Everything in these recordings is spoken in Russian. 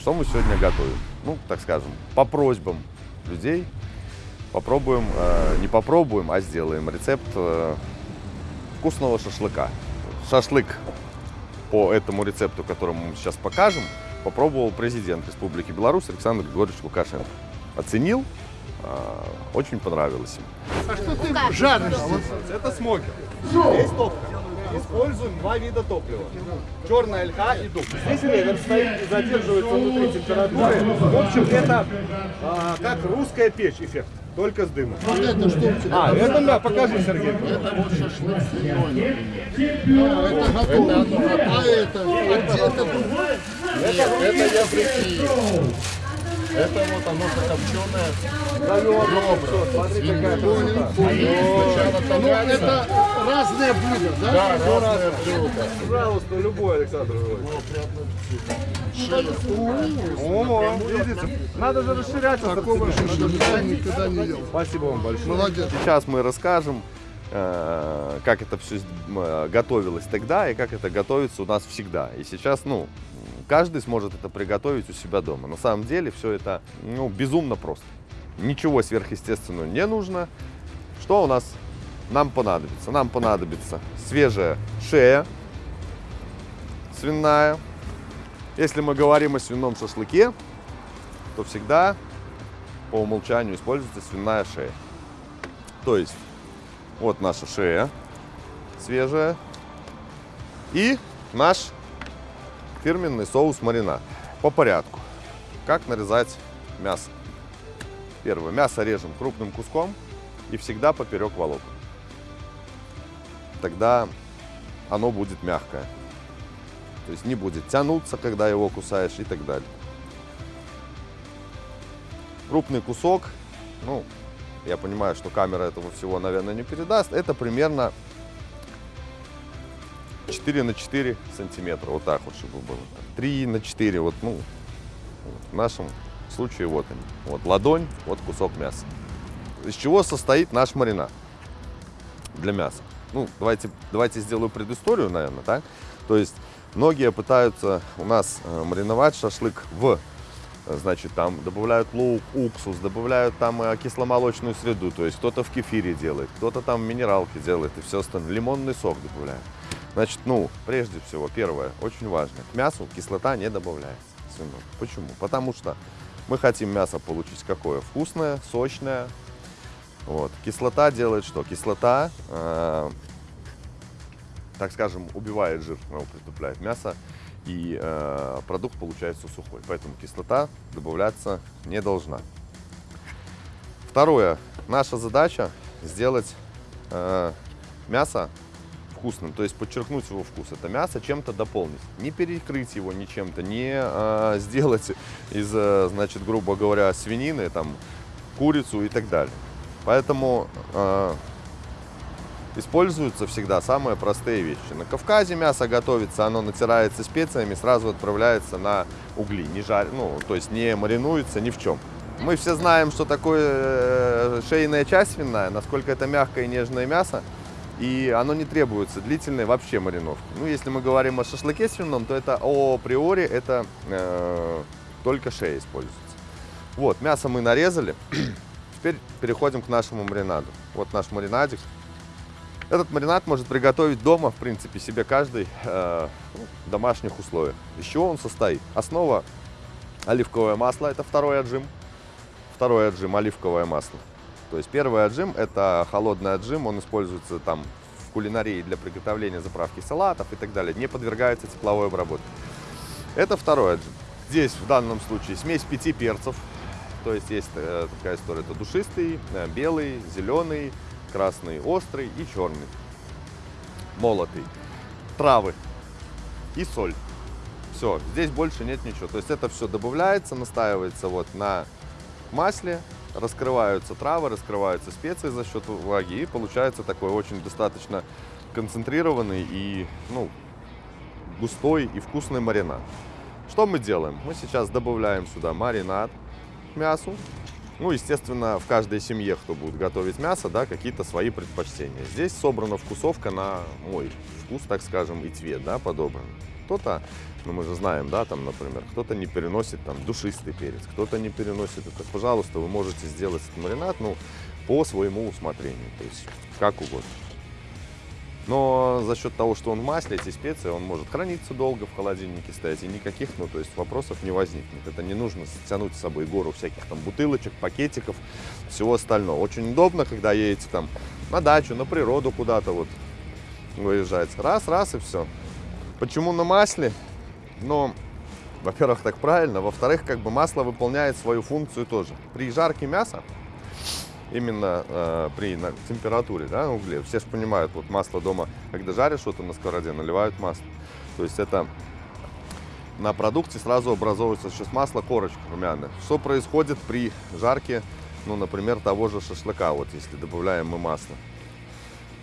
Что мы сегодня готовим? Ну, так скажем, по просьбам людей попробуем, э, не попробуем, а сделаем рецепт э, вкусного шашлыка. Шашлык по этому рецепту, которому мы сейчас покажем, попробовал президент Республики Беларусь Александр Григорьевич Лукашенко. Оценил, э, очень понравилось ему. А что ты жаришь? Это смокер. Здесь топка. Используем два вида топлива. Черная ольха и дуб. Здесь ревер стоит и задерживается внутри температуры. В общем, это а, как русская печь эффект, только с дымом. Вот это что у тебя? А, это да, покажи, Сергей. Это вот шашлык с. А, это готово. А это? А где это? Нет, это я прикинул. Это вот оно закопченное. Ребра. Понял. Сначала Ну, это разные блюда, да? Да, разное блюдо. Пожалуйста, любой, Александр Григорьевич. О, видите? Надо же расширять Такого шашлыка никогда не ел. Спасибо вам большое. Молодец. Сейчас мы расскажем, как это все готовилось тогда и как это готовится у нас всегда. И сейчас, ну, каждый сможет это приготовить у себя дома. На самом деле все это, ну, безумно просто. Ничего сверхъестественного не нужно. Что у нас нам понадобится? Нам понадобится свежая шея свиная. Если мы говорим о свином шашлыке, то всегда по умолчанию используется свиная шея. То есть вот наша шея свежая и наш фирменный соус маринад. По порядку. Как нарезать мясо? Первое. Мясо режем крупным куском и всегда поперек волокон. Тогда оно будет мягкое. То есть не будет тянуться, когда его кусаешь и так далее. Крупный кусок, ну, я понимаю, что камера этого всего, наверное, не передаст. Это примерно 4 на 4 сантиметра. Вот так вот, чтобы было. 3 на 4, вот, ну, в нашем случае вот они. Вот ладонь, вот кусок мяса. Из чего состоит наш маринад для мяса? Ну, давайте, давайте сделаю предысторию, наверное, так? То есть многие пытаются у нас э, мариновать шашлык в Значит, там добавляют лук, уксус, добавляют там э, кисломолочную среду. То есть кто-то в кефире делает, кто-то там в минералке делает и все остальное. Лимонный сок добавляют. Значит, ну, прежде всего, первое, очень важно. К мясу кислота не добавляется. свиной. Почему? Потому что мы хотим мясо получить какое? Вкусное, сочное. Вот. Кислота делает что? Кислота, э, так скажем, убивает жир, ну, притупляет мясо, и э, продукт получается сухой. Поэтому кислота добавляться не должна. Второе. Наша задача сделать э, мясо вкусным, то есть подчеркнуть его вкус. Это мясо чем-то дополнить. Не перекрыть его ничем-то, не э, сделать из, э, значит, грубо говоря, свинины, там, курицу и так далее. Поэтому э, используются всегда самые простые вещи. На Кавказе мясо готовится, оно натирается специями, сразу отправляется на угли, не жар, ну, то есть не маринуется ни в чем. Мы все знаем, что такое э, шейная часть свиная, насколько это мягкое и нежное мясо, и оно не требуется длительной вообще мариновки. Ну, если мы говорим о шашлыке свином, то это априори это э, только шея используется. Вот, мясо мы нарезали. Теперь переходим к нашему маринаду. Вот наш маринадик. Этот маринад может приготовить дома, в принципе, себе каждый э, ну, в домашних условиях. Из чего он состоит? Основа оливковое масло, это второй отжим. Второй отжим оливковое масло. То есть первый отжим это холодный отжим, он используется там в кулинарии для приготовления заправки салатов и так далее, не подвергается тепловой обработке. Это второй отжим. Здесь в данном случае смесь пяти перцев, то есть есть э, такая история, это душистый, э, белый, зеленый, красный, острый и черный, молотый, травы и соль. Все, здесь больше нет ничего. То есть это все добавляется, настаивается вот на масле, раскрываются травы, раскрываются специи за счет влаги, и получается такой очень достаточно концентрированный и ну, густой и вкусный маринад. Что мы делаем? Мы сейчас добавляем сюда маринад к мясу. Ну, естественно, в каждой семье, кто будет готовить мясо, да, какие-то свои предпочтения. Здесь собрана вкусовка на мой вкус, так скажем, и цвет, да, подобран. кто-то, ну мы же знаем, да, там, например, кто-то не переносит там душистый перец, кто-то не переносит это. Пожалуйста, вы можете сделать этот маринад, ну, по своему усмотрению, то есть как угодно. Но за счет того, что он в масле, эти специи, он может храниться долго в холодильнике стоять, и никаких, ну, то есть вопросов не возникнет. Это не нужно тянуть с собой гору всяких там бутылочек, пакетиков, всего остального. Очень удобно, когда едете там на дачу, на природу куда-то вот выезжаете. Раз, раз и все. Почему на масле? Ну, во-первых, так правильно. Во-вторых, как бы масло выполняет свою функцию тоже. При жарке мяса именно э, при на, температуре да, на угле. Все же понимают, вот масло дома, когда жаришь что-то на сковороде, наливают масло. То есть это на продукте сразу образовывается сейчас масло, корочка румяная. Что происходит при жарке, ну, например, того же шашлыка, вот если добавляем мы масло?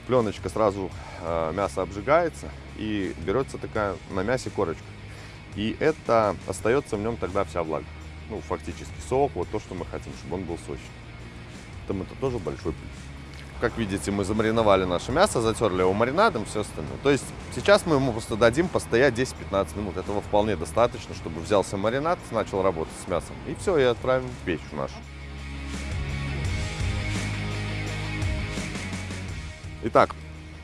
Пленочка сразу, э, мясо обжигается и берется такая на мясе корочка. И это остается в нем тогда вся влага. Ну, фактически сок, вот то, что мы хотим, чтобы он был сочный. Там это тоже большой плюс. Как видите, мы замариновали наше мясо, затерли его маринадом, все остальное. То есть сейчас мы ему просто дадим постоять 10-15 минут. Этого вполне достаточно, чтобы взялся маринад, начал работать с мясом. И все, и отправим в печь нашу. Итак,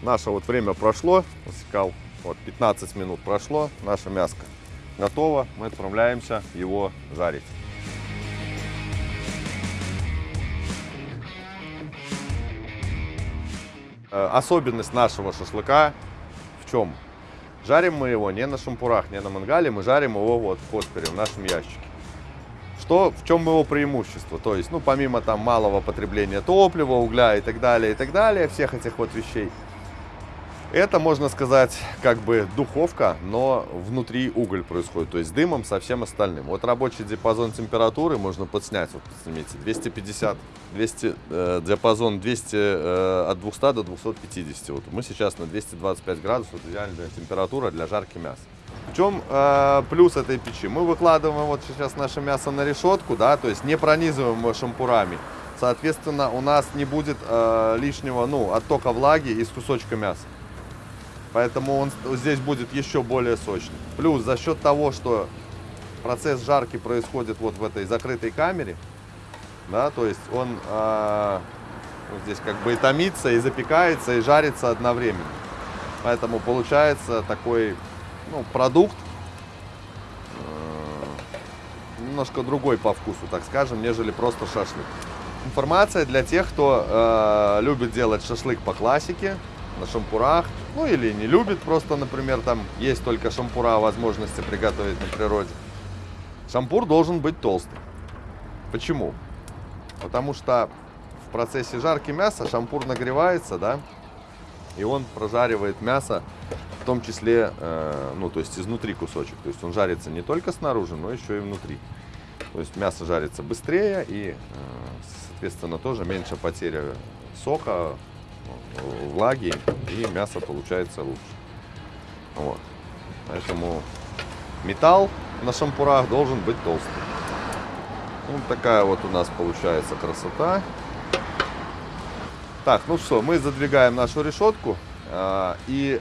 наше вот время прошло, засекал, вот 15 минут прошло, наше мяско готово, мы отправляемся его жарить. Особенность нашего шашлыка в чем? Жарим мы его не на шампурах, не на мангале, мы жарим его вот в коспере, в нашем ящике. Что, в чем его преимущество? То есть, ну, помимо там малого потребления топлива, угля и так далее, и так далее, всех этих вот вещей, это, можно сказать, как бы духовка, но внутри уголь происходит, то есть дымом со всем остальным. Вот рабочий диапазон температуры можно подснять, вот посмотрите, 250, 200, э, диапазон 200, э, от 200 до 250. Вот мы сейчас на 225 градусов, идеальная температура для жарки мяса. В чем э, плюс этой печи? Мы выкладываем вот сейчас наше мясо на решетку, да, то есть не пронизываем его шампурами. Соответственно, у нас не будет э, лишнего, ну, оттока влаги из кусочка мяса. Поэтому он здесь будет еще более сочный. Плюс за счет того, что процесс жарки происходит вот в этой закрытой камере, да, то есть он э, вот здесь как бы и томится, и запекается, и жарится одновременно. Поэтому получается такой ну, продукт э, немножко другой по вкусу, так скажем, нежели просто шашлык. Информация для тех, кто э, любит делать шашлык по классике, на шампурах, ну или не любит просто, например, там есть только шампура, возможности приготовить на природе. Шампур должен быть толстый. Почему? Потому что в процессе жарки мяса шампур нагревается, да, и он прожаривает мясо, в том числе, э, ну, то есть изнутри кусочек. То есть он жарится не только снаружи, но еще и внутри. То есть мясо жарится быстрее и, э, соответственно, тоже меньше потеря сока, влаги и мясо получается лучше. Вот. Поэтому металл на шампурах должен быть толстый. Вот такая вот у нас получается красота. Так, ну что, мы задвигаем нашу решетку. а, И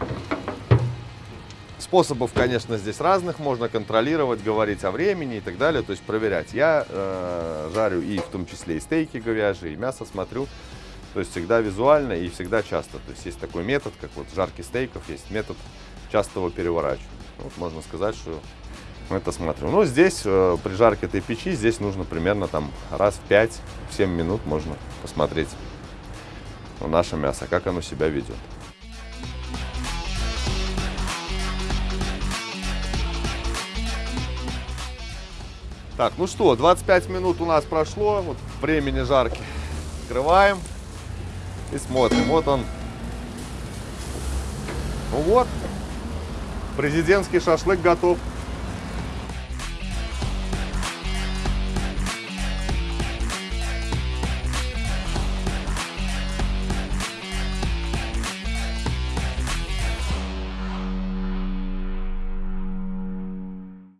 способов, конечно, здесь разных. Можно контролировать, говорить о времени и так далее, то есть проверять. Я э, жарю и в том числе и стейки говяжьи, и мясо смотрю. То есть всегда визуально и всегда часто. То есть есть такой метод, как вот жарки стейков, есть метод частого переворачивания. Вот можно сказать, что мы это смотрим. Ну, здесь э, при жарке этой печи, здесь нужно примерно там раз в 5-7 минут можно посмотреть на наше мясо, как оно себя ведет. Так, ну что, 25 минут у нас прошло, вот времени жарки. Открываем и смотрим. Вот он. Ну вот, президентский шашлык готов.